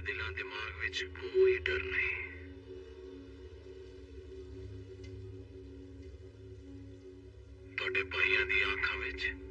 ਦੇ ਦਿਲਾਂ ਦਿਮਾਗ ਵਿੱਚ ਕੋਈ ਡਰ ਨਹੀਂ। ਤੁਹਾਡੇ ਭਾਈਆਂ ਦੀ ਅੱਖਾਂ ਵਿੱਚ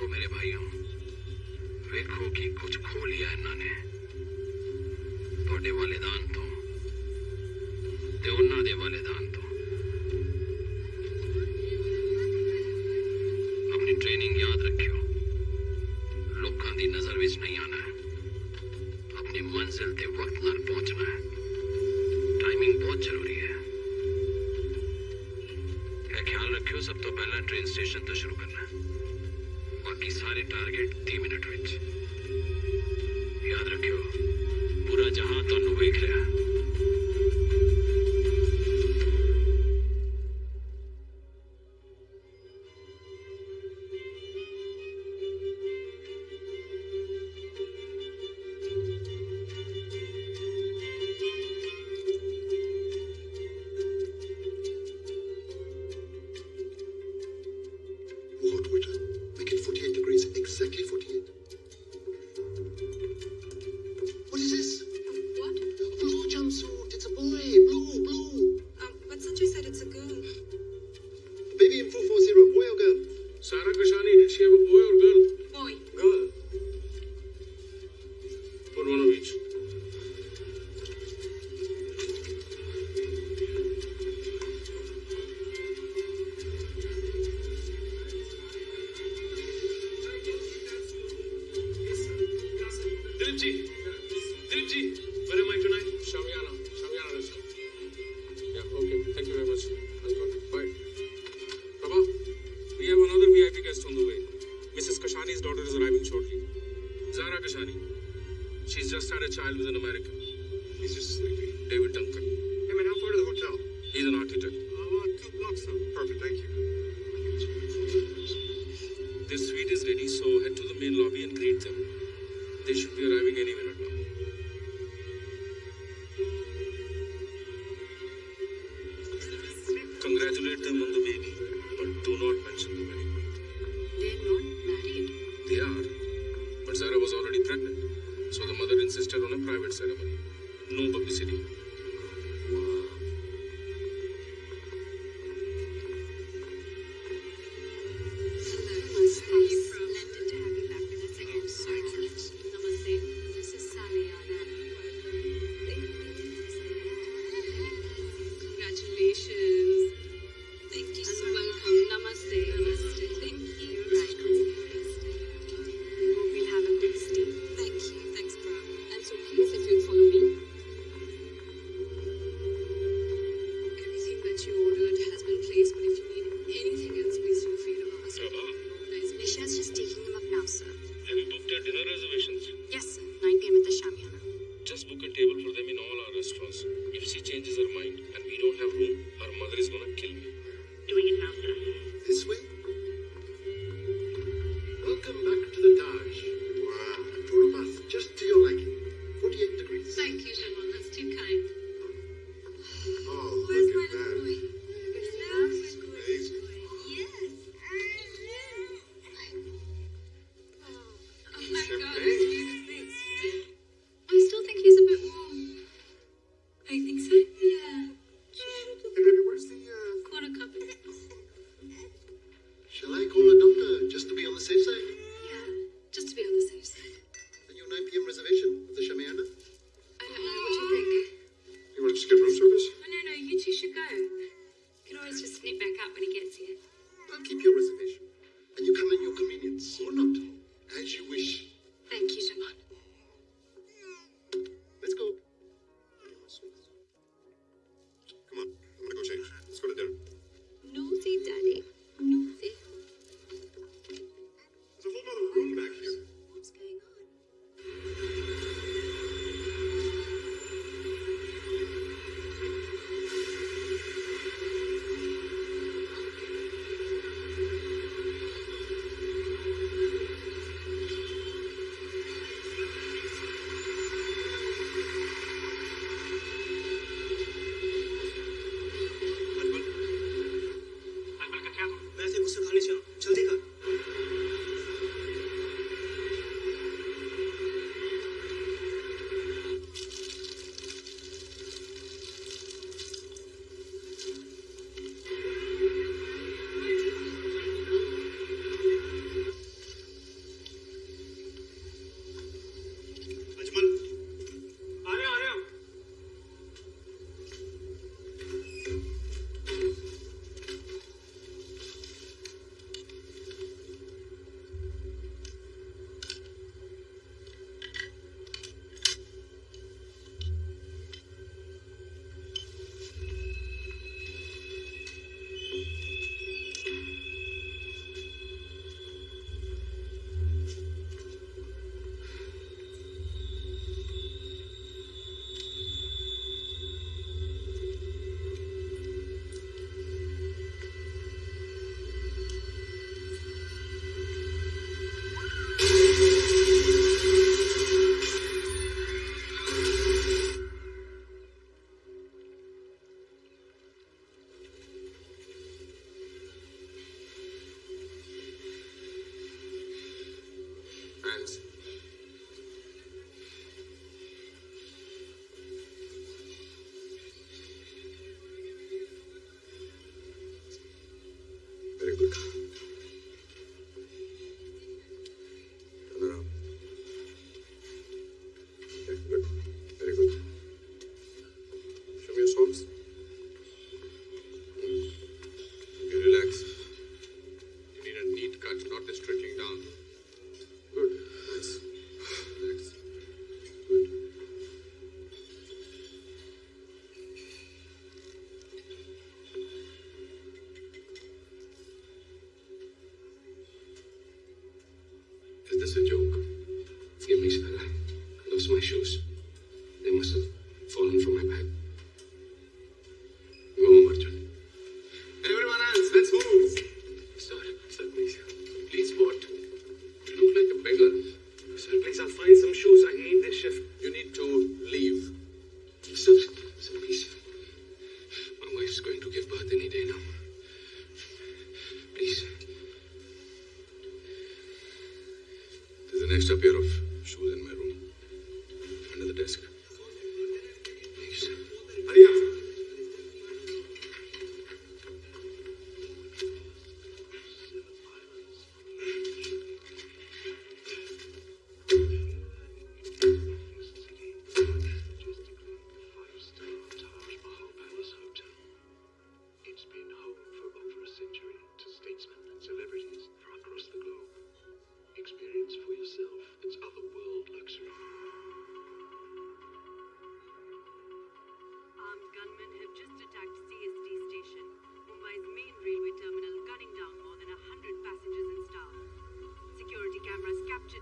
देखो मेरे भाइयों देखो कि कुछ खो लिया इन्होंने। तो वाले दान तो ते उन्होंने वाले दान तो।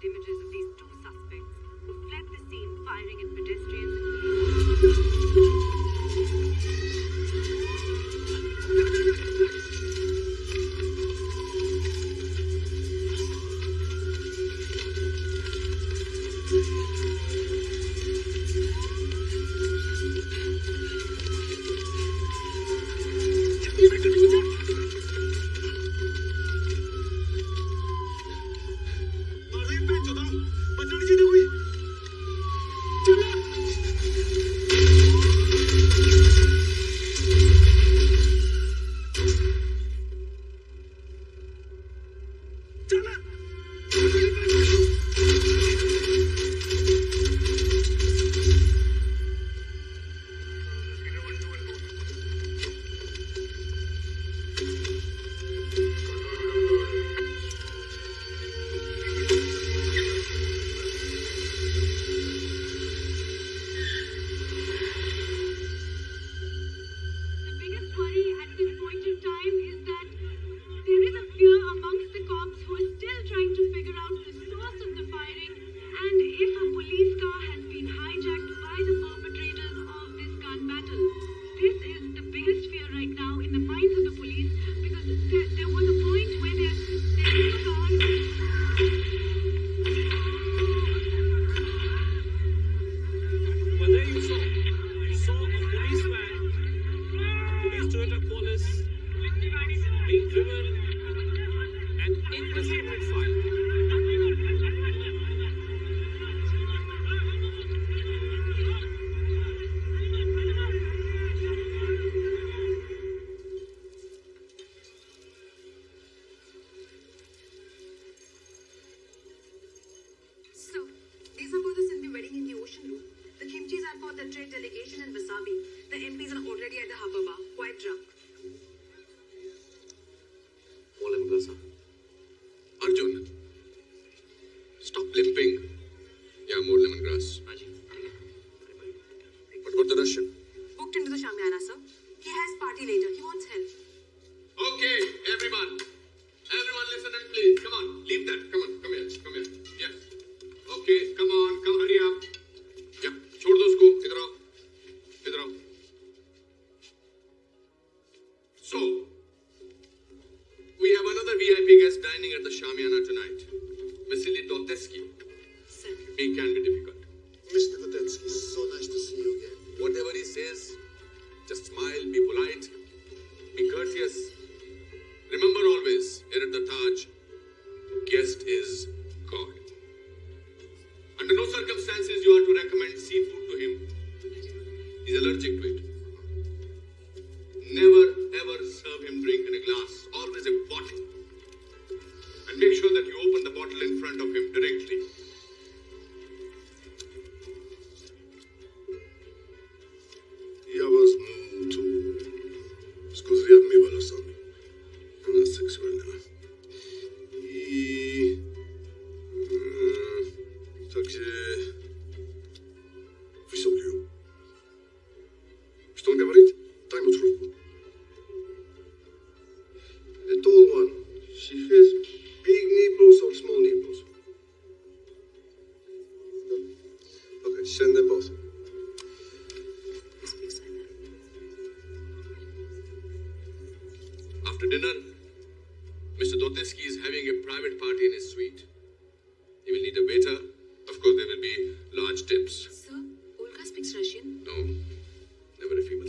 Images of these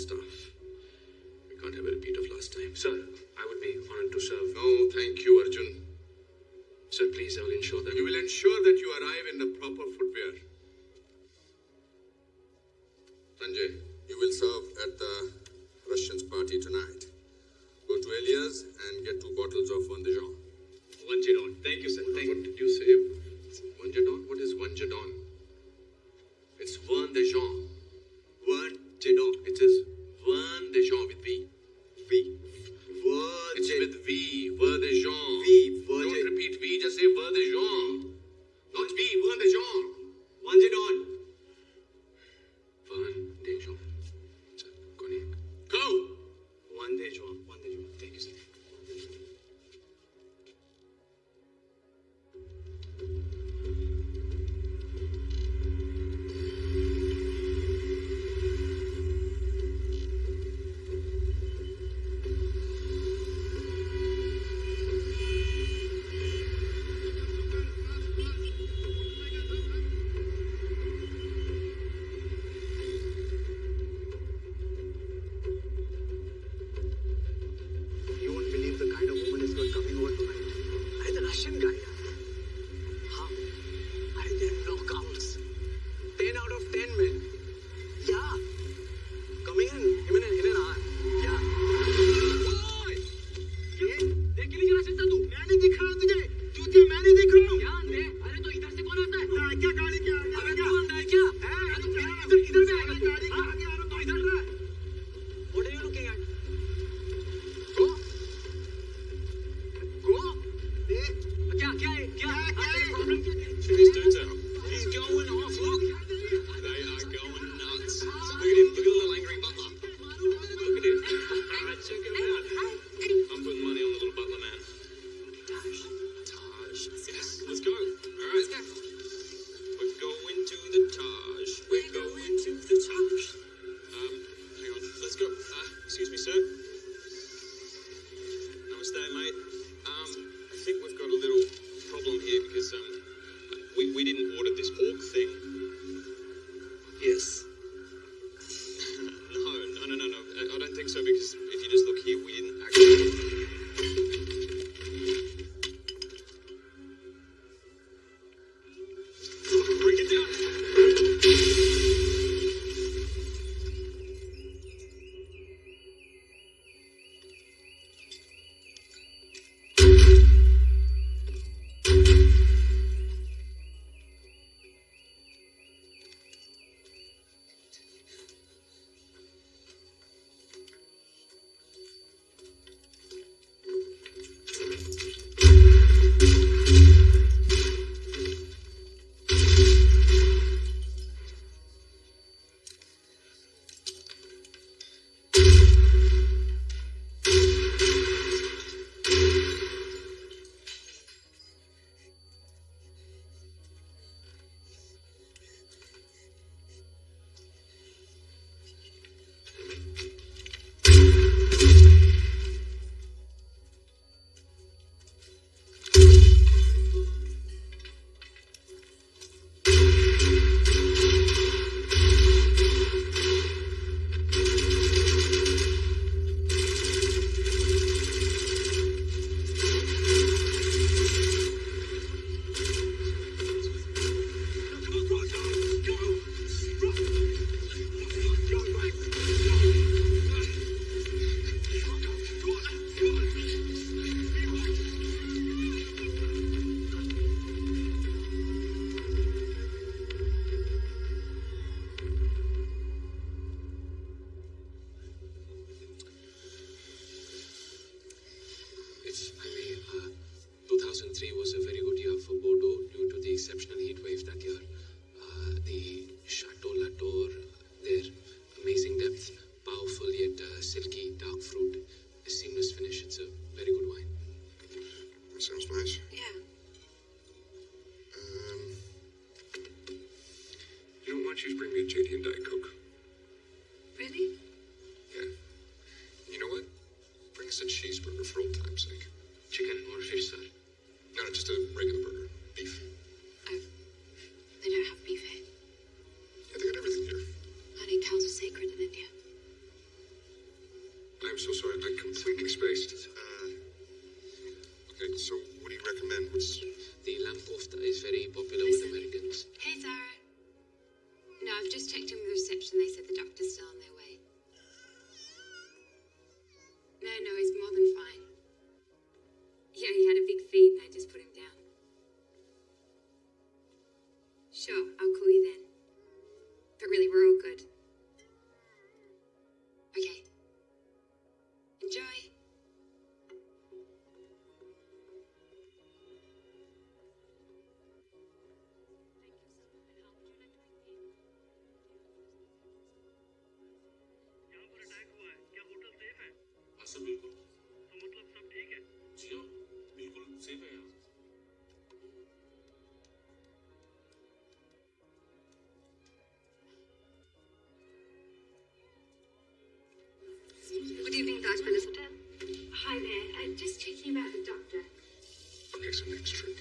and. We can't have a repeat of last time. Sir, I would be honored to serve. No, thank you, Arjun. Sir, please, I will ensure that... You will ensure that you arrive in the proper footwear. guys for. Hi there. Uh, just checking about the doctor. Okay, so next trip.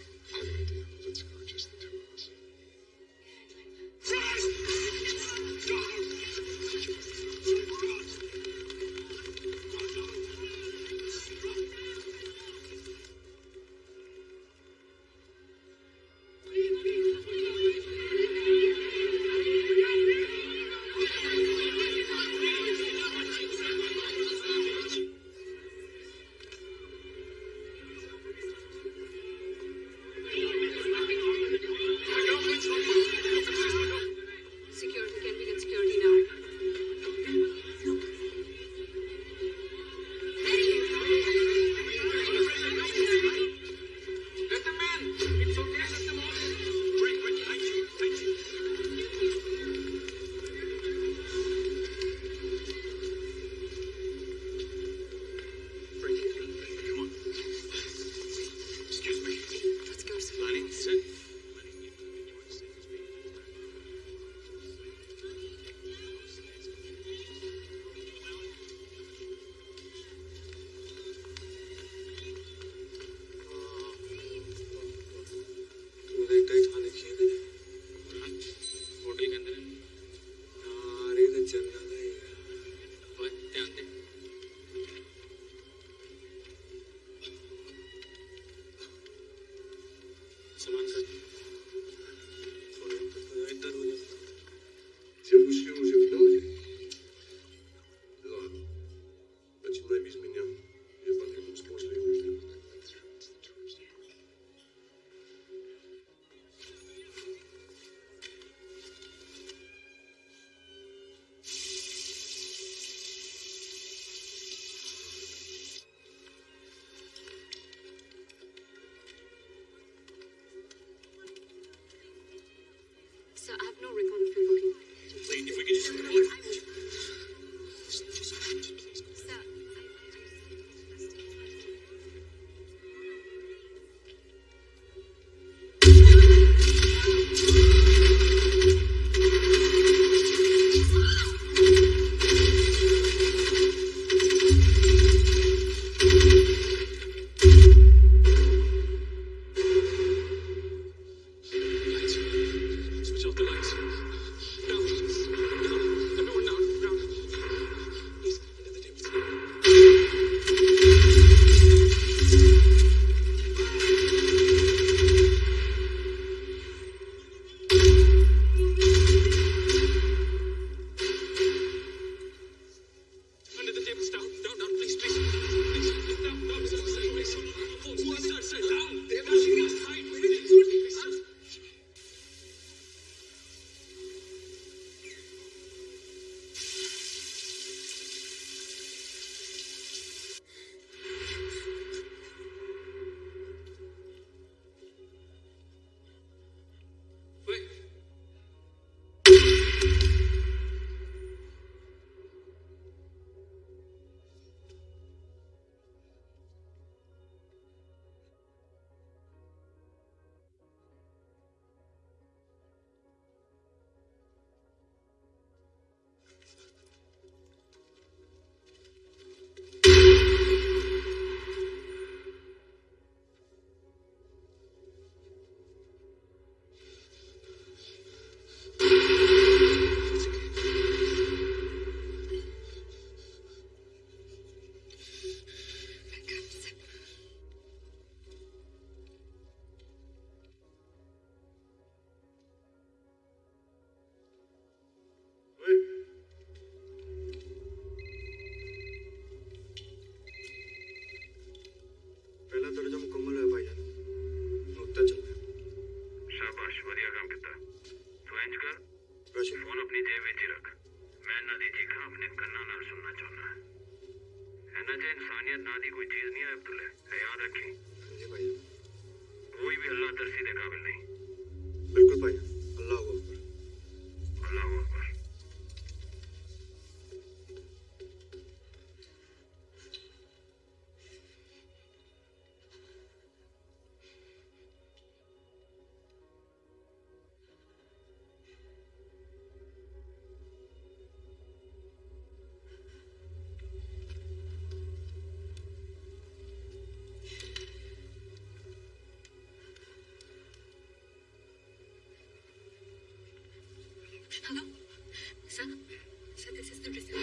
is the result.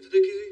Önümüzdeki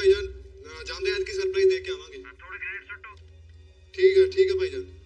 भाई जान जानते हैं कि surprise दे के थोड़ी great सट्टो तो। ठीक है ठीक है भाईजान।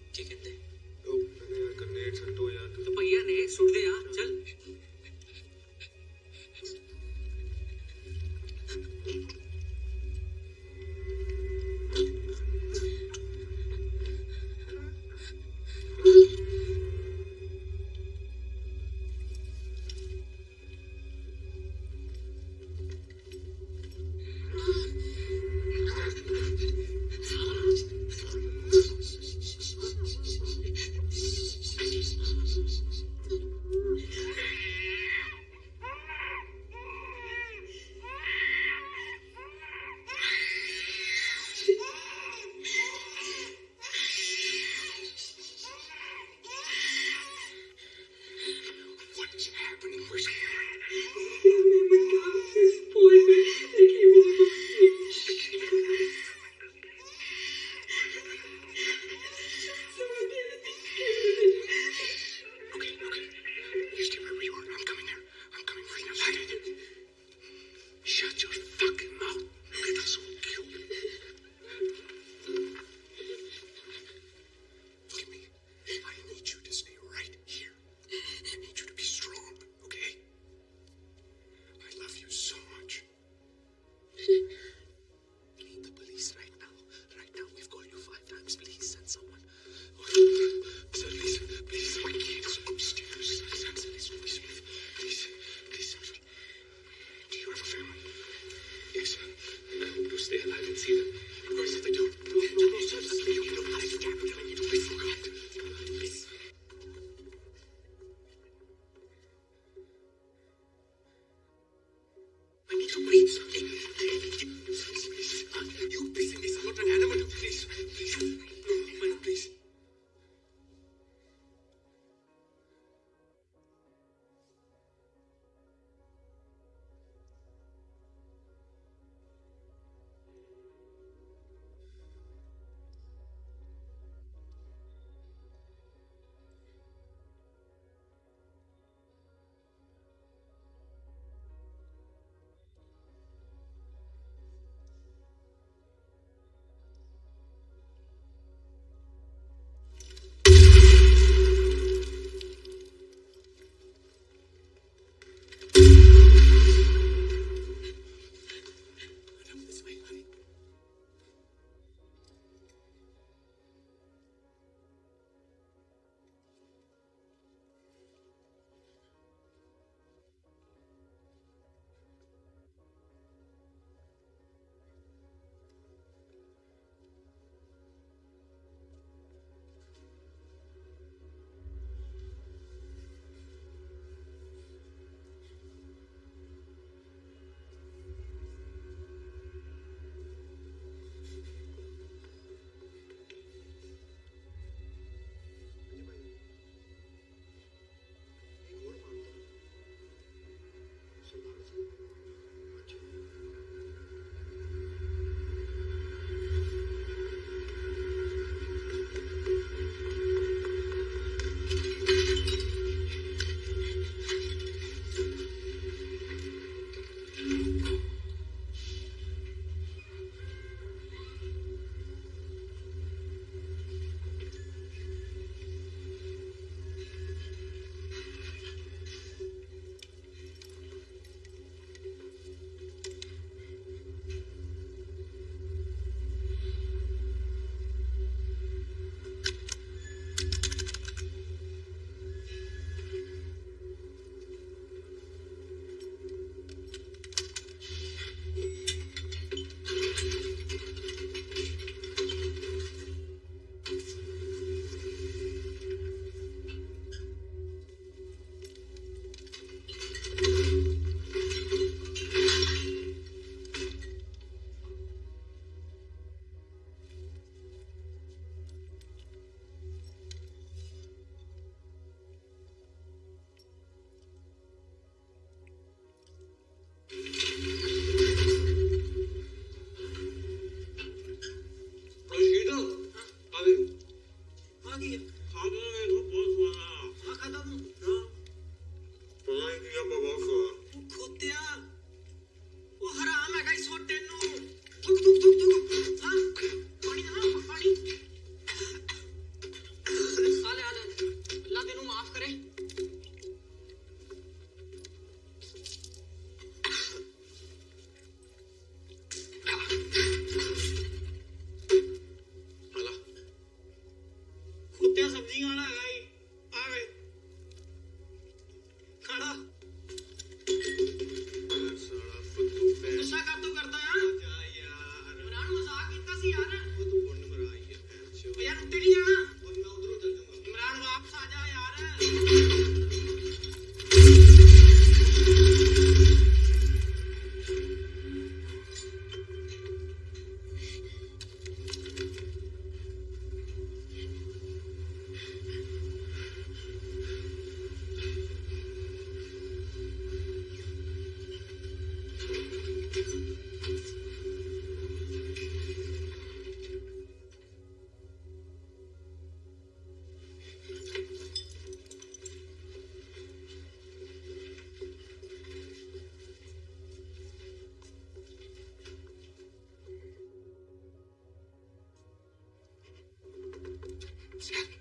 excuse me.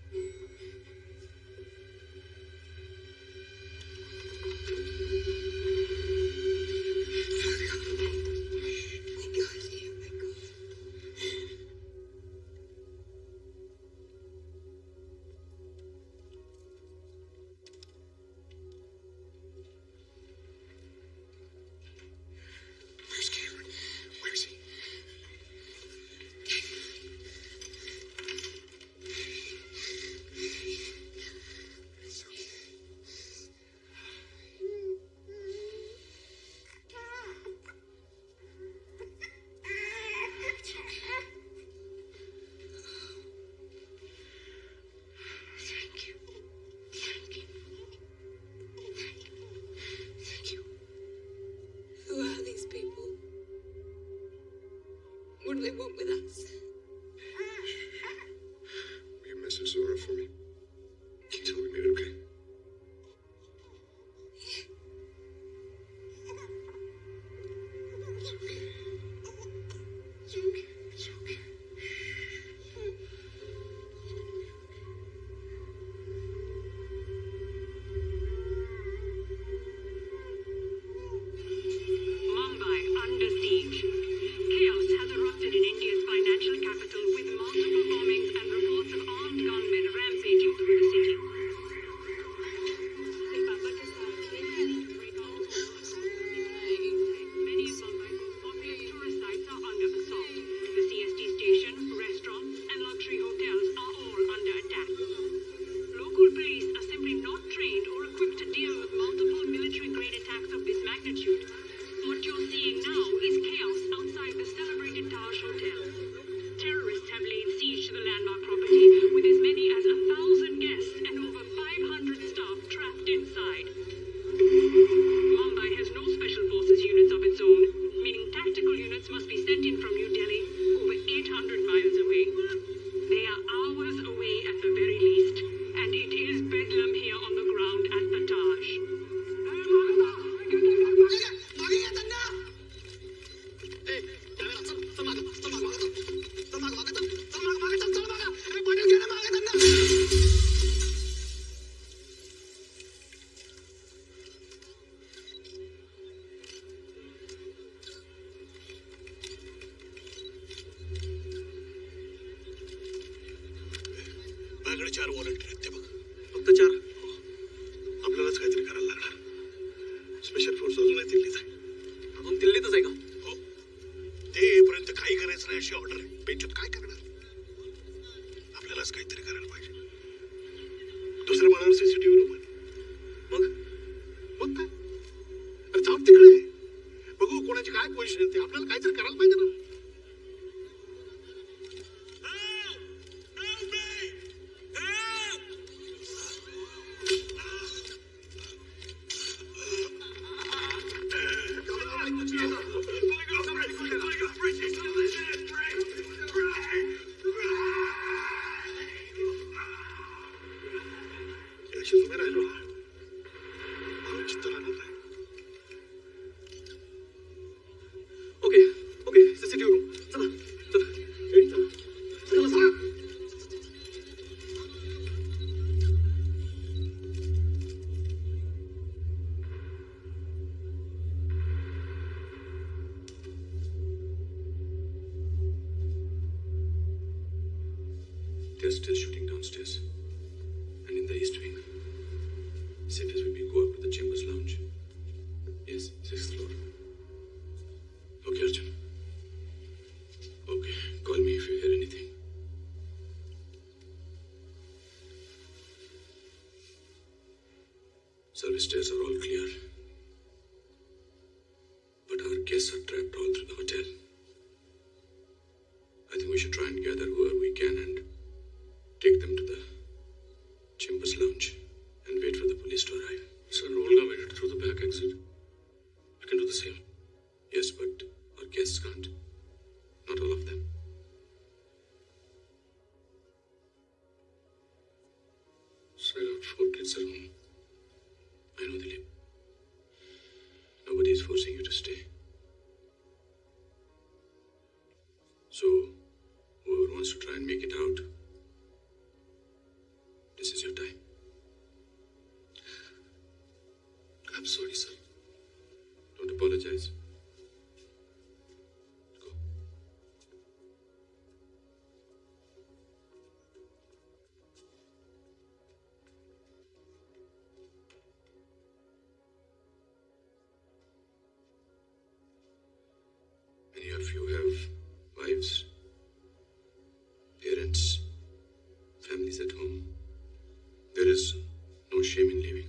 we want with us. Service stairs are all clear. But our guests are trapped all through the hotel. you have wives, parents, families at home, there is no shame in leaving.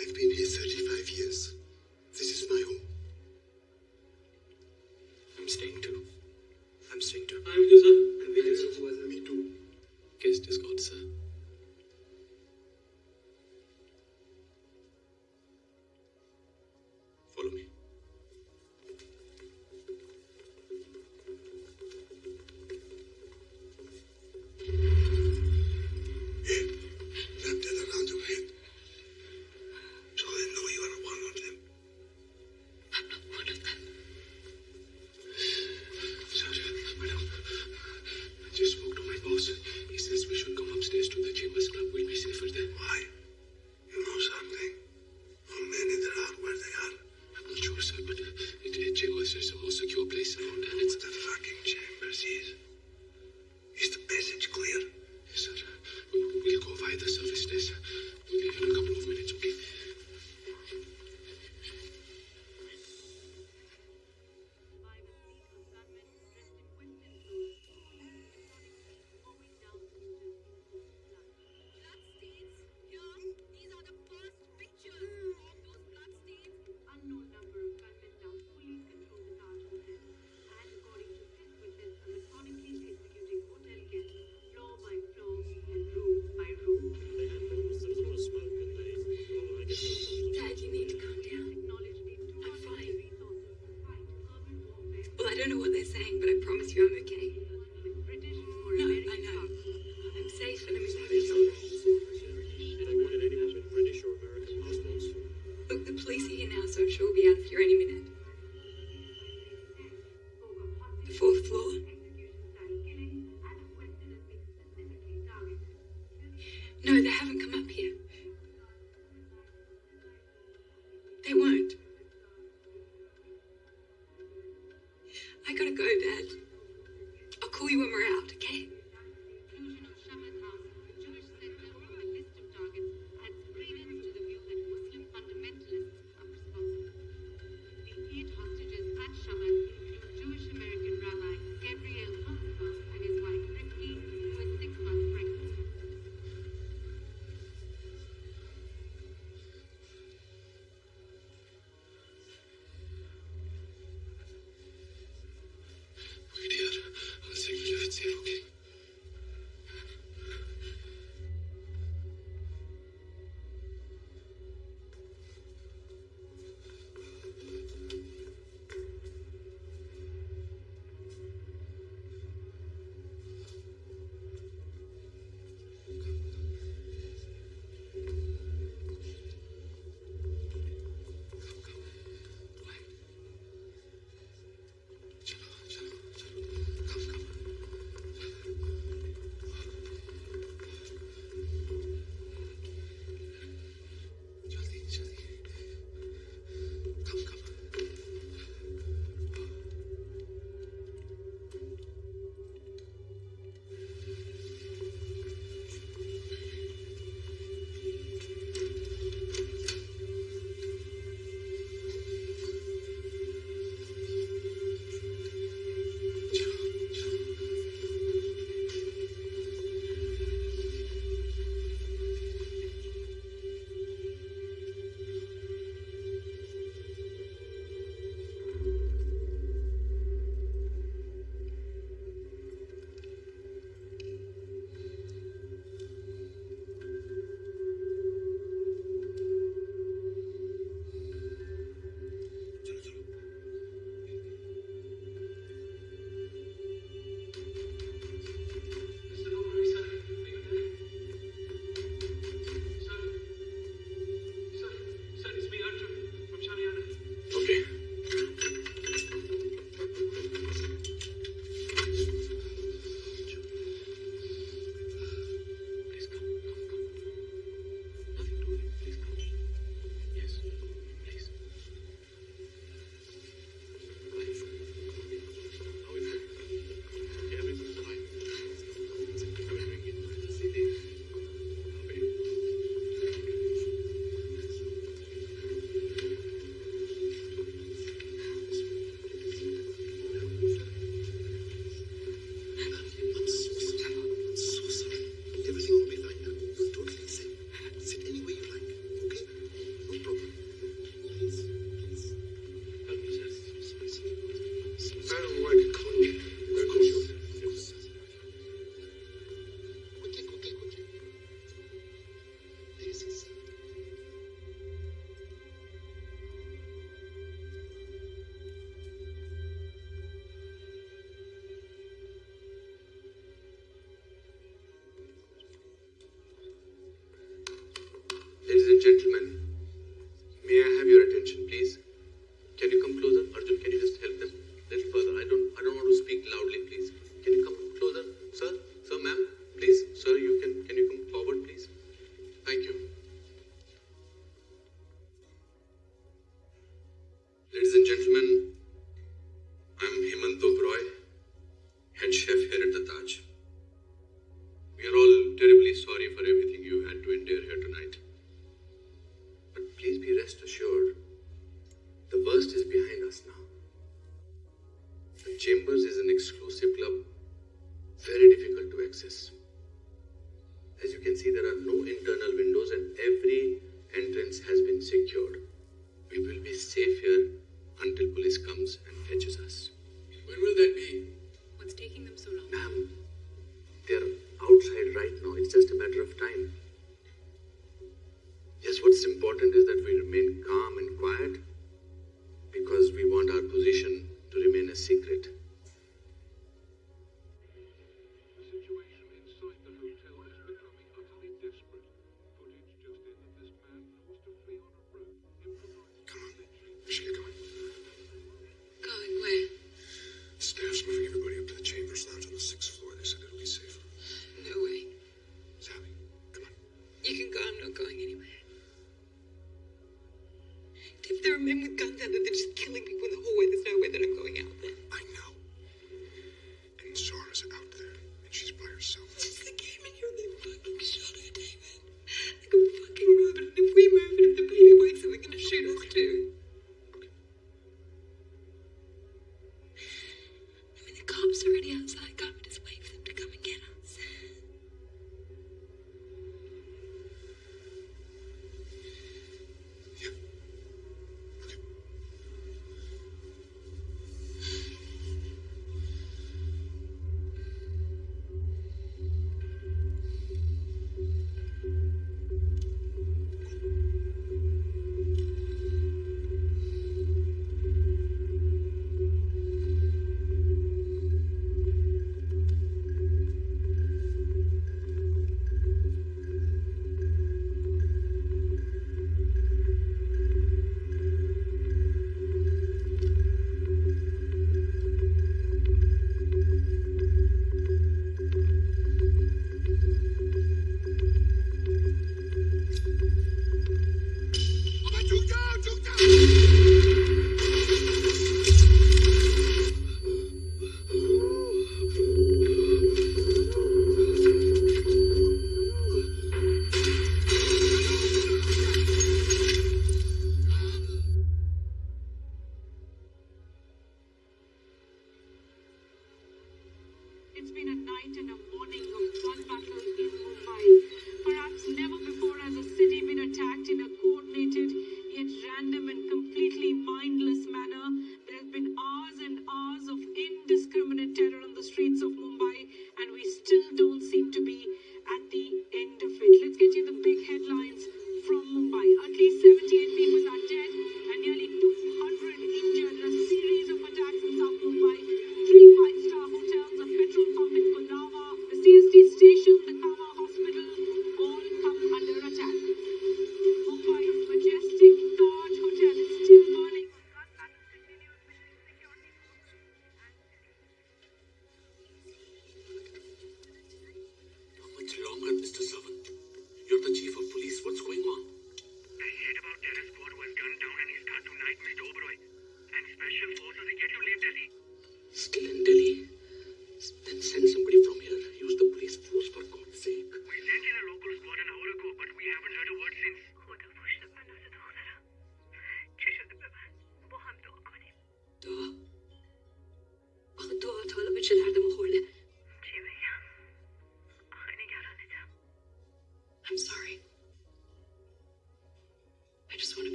I've been here 35 years. This is my home. I'm staying too. I'm staying too. I'm with sir. I'm with you, sir. Me too. Guest is God, sir. Follow me.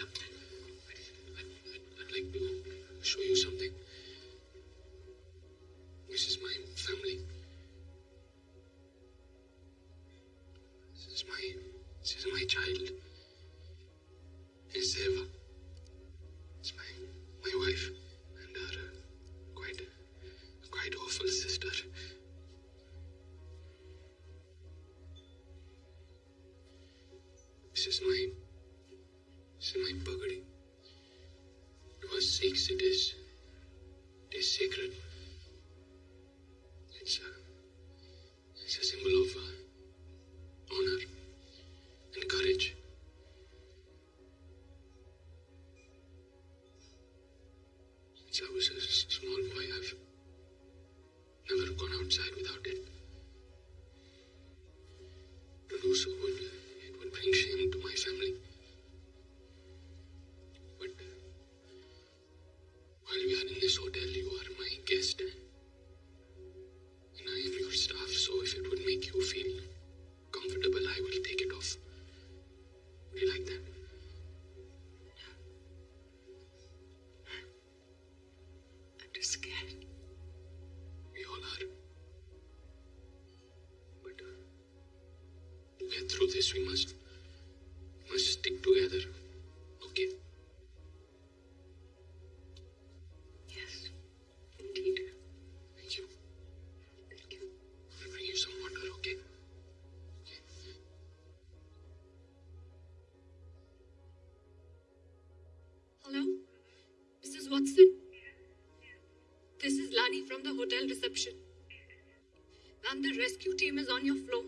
I'd, like to show you something. This is my family. This is my, this is my child. It's Eva. It's my, my wife and her quite, quite awful sister. This is my in my buggery. What sakes it is. through this. We must, must stick together. Okay? Yes, indeed. Thank you. Thank you. I'll bring you some water, okay? okay? Hello? Mrs. Watson? This is Lani from the hotel reception. Ma'am, the rescue team is on your floor.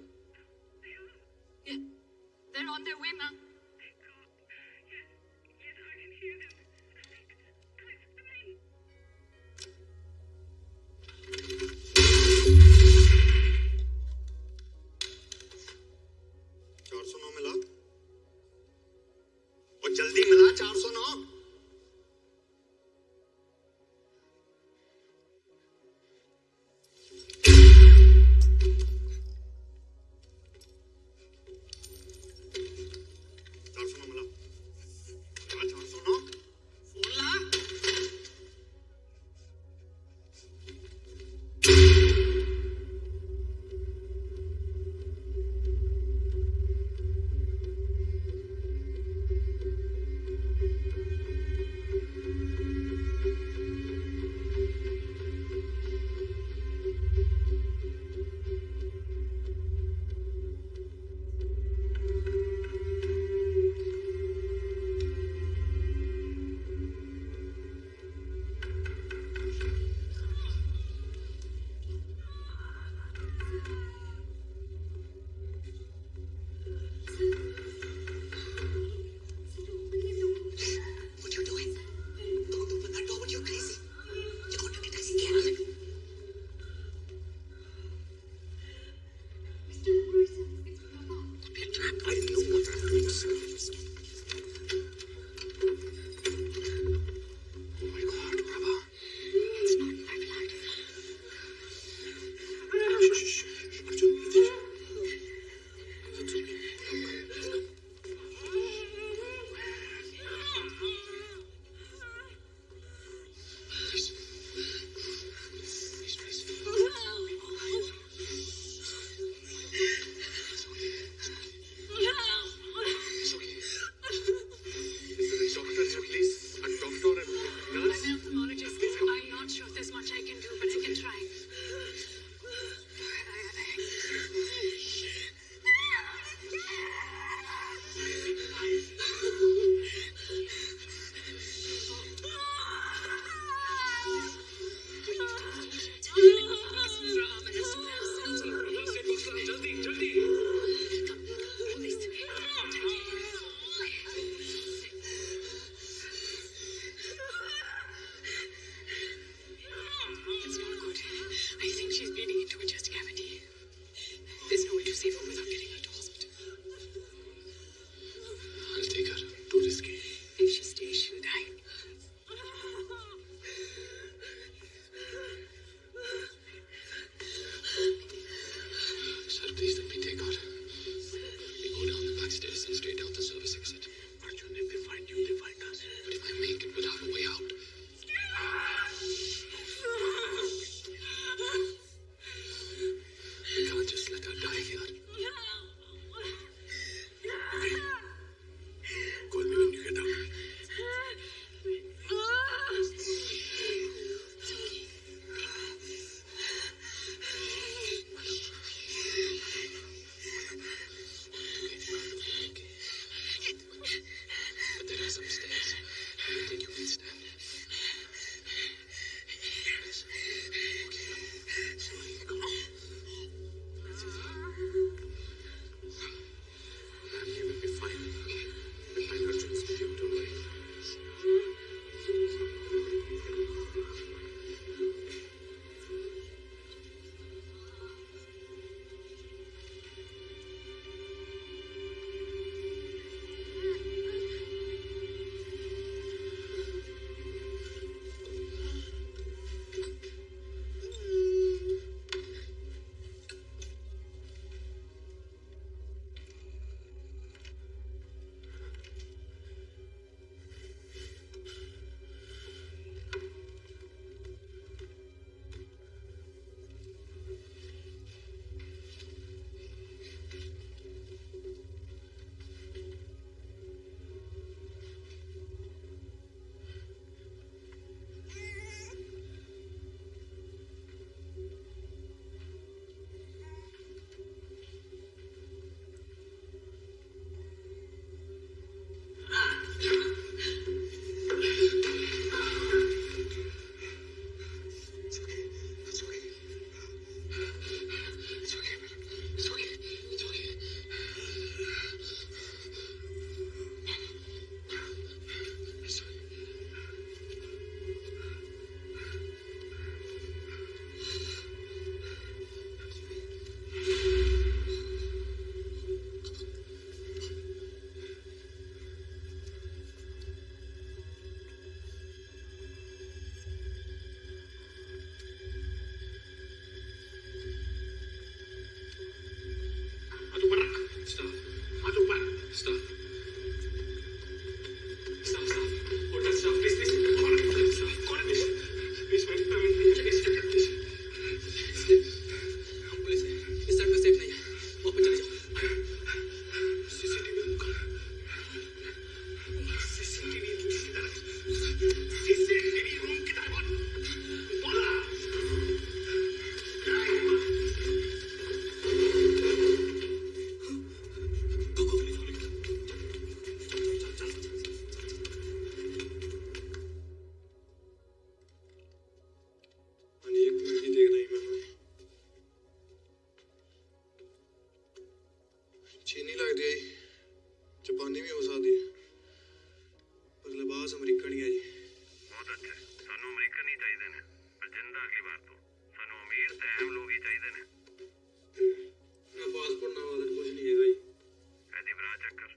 चक्कर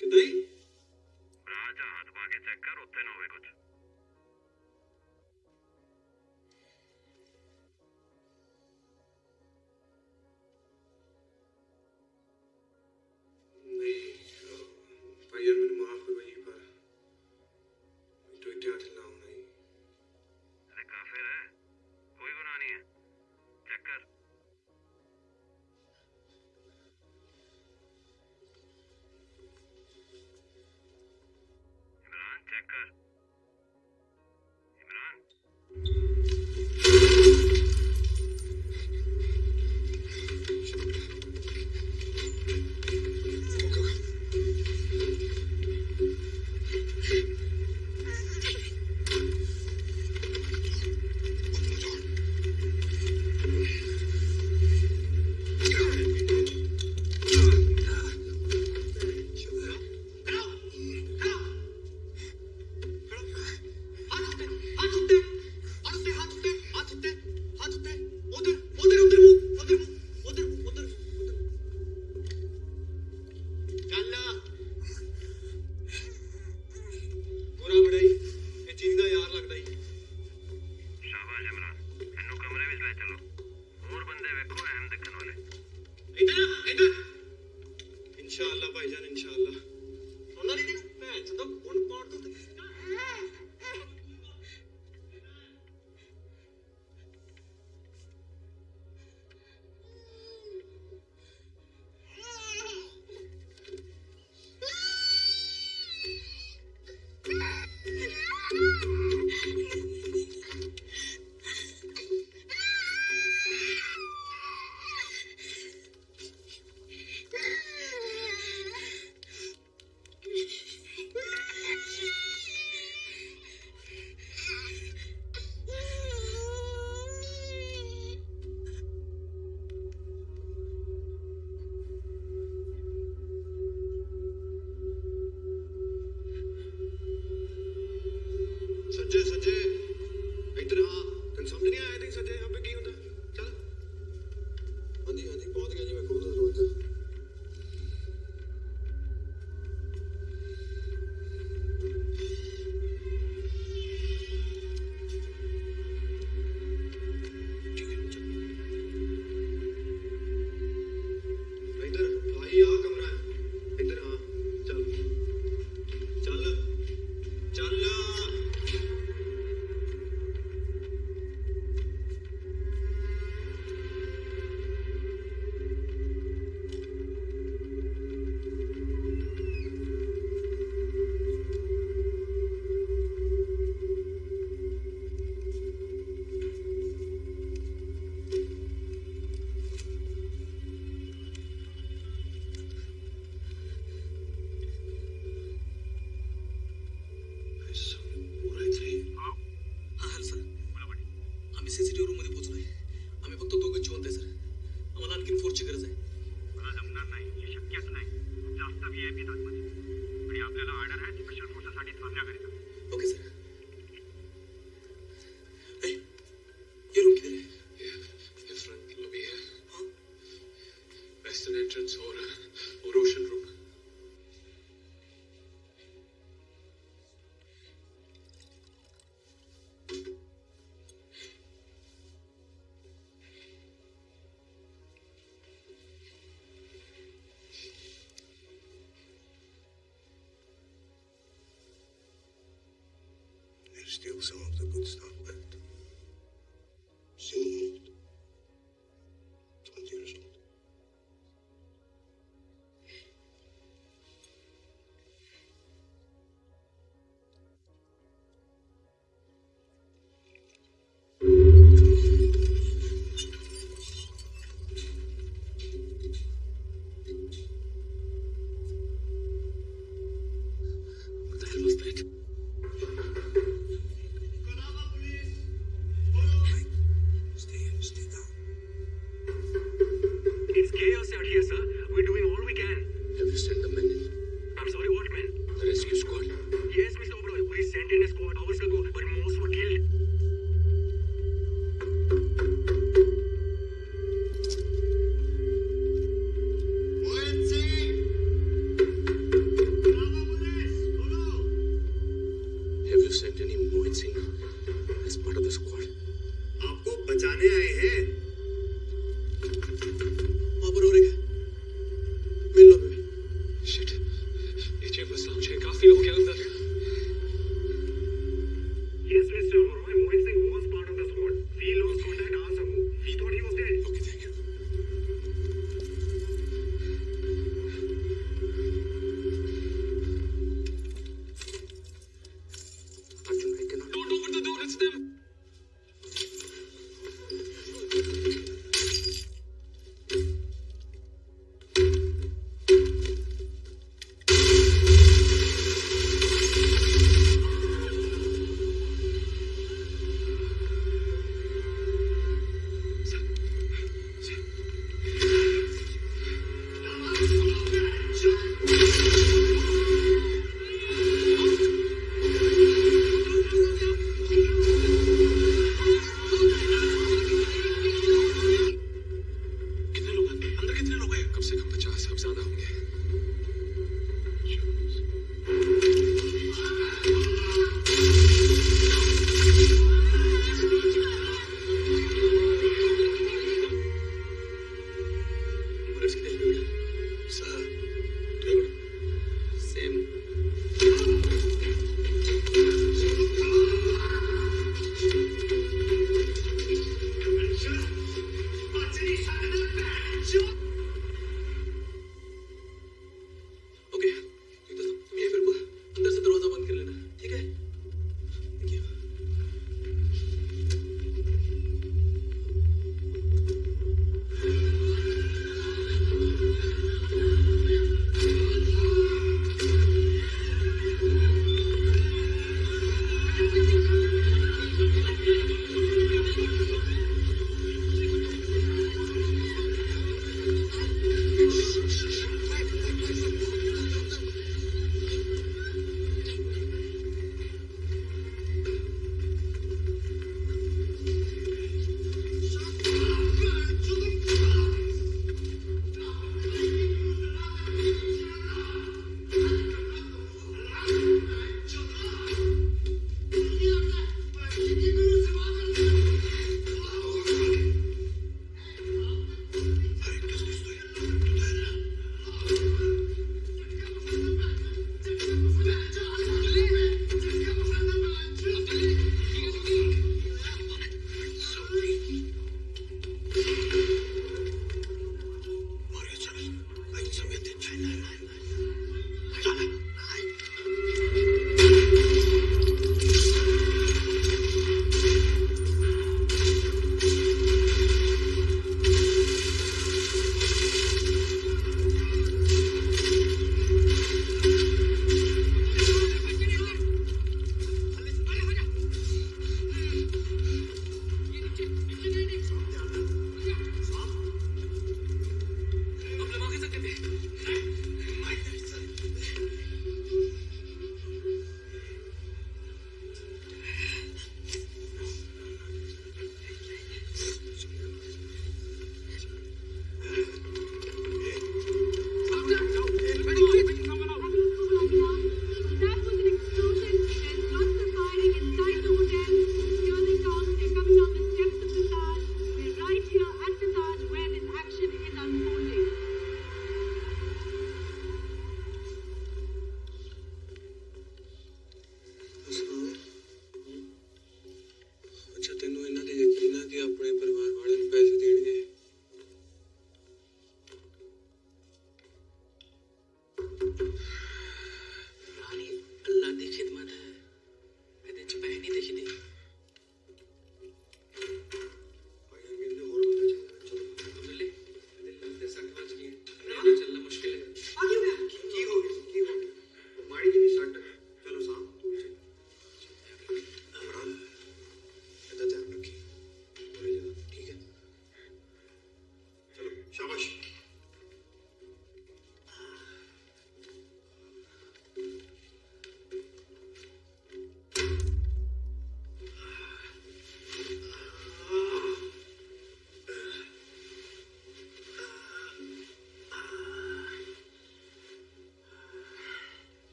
कि किदाई राजा हाथ पाके चक्कर उत्थे ना कुछ। steal some of the good stuff left.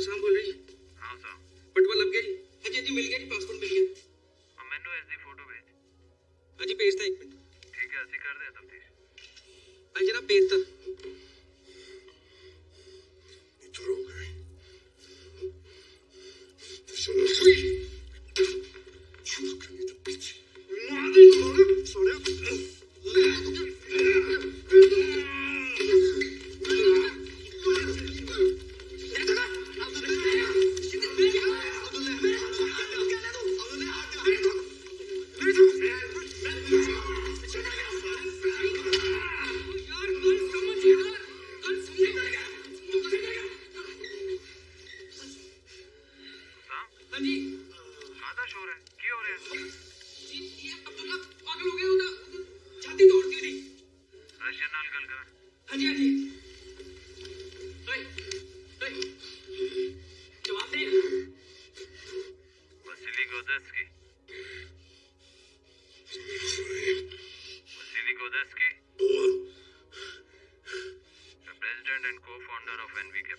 usando ¿eh? Of NV Capital,